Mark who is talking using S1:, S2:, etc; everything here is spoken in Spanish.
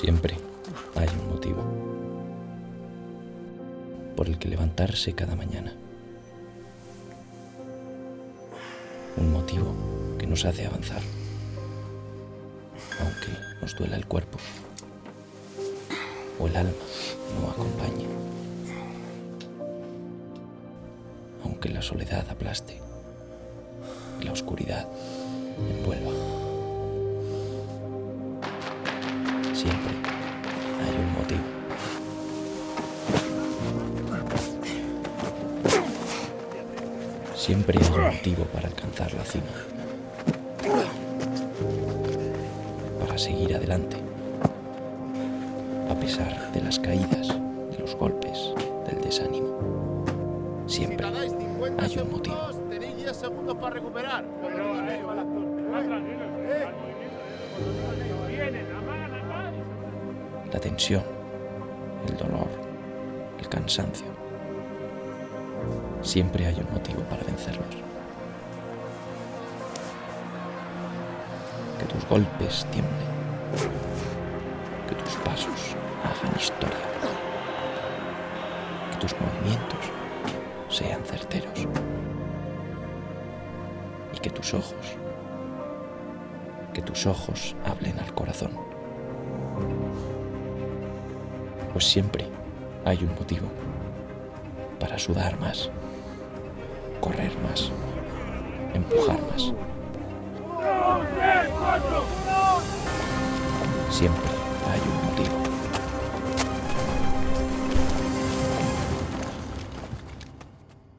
S1: Siempre hay un motivo por el que levantarse cada mañana. Un motivo que nos hace avanzar, aunque nos duela el cuerpo o el alma no acompañe, aunque la soledad aplaste y la oscuridad envuelva. Siempre hay un motivo. Siempre hay un motivo para alcanzar la cima. Para seguir adelante. A pesar de las caídas, de los golpes, del desánimo. Siempre hay un motivo.
S2: Tenéis 10 segundos para recuperar.
S1: La tensión, el dolor, el cansancio. Siempre hay un motivo para vencerlos. Que tus golpes tiemblen. Que tus pasos hagan historia. Que tus movimientos sean certeros. Y que tus ojos, que tus ojos hablen al corazón. Pues siempre hay un motivo para sudar más, correr más, empujar más. Siempre hay un motivo.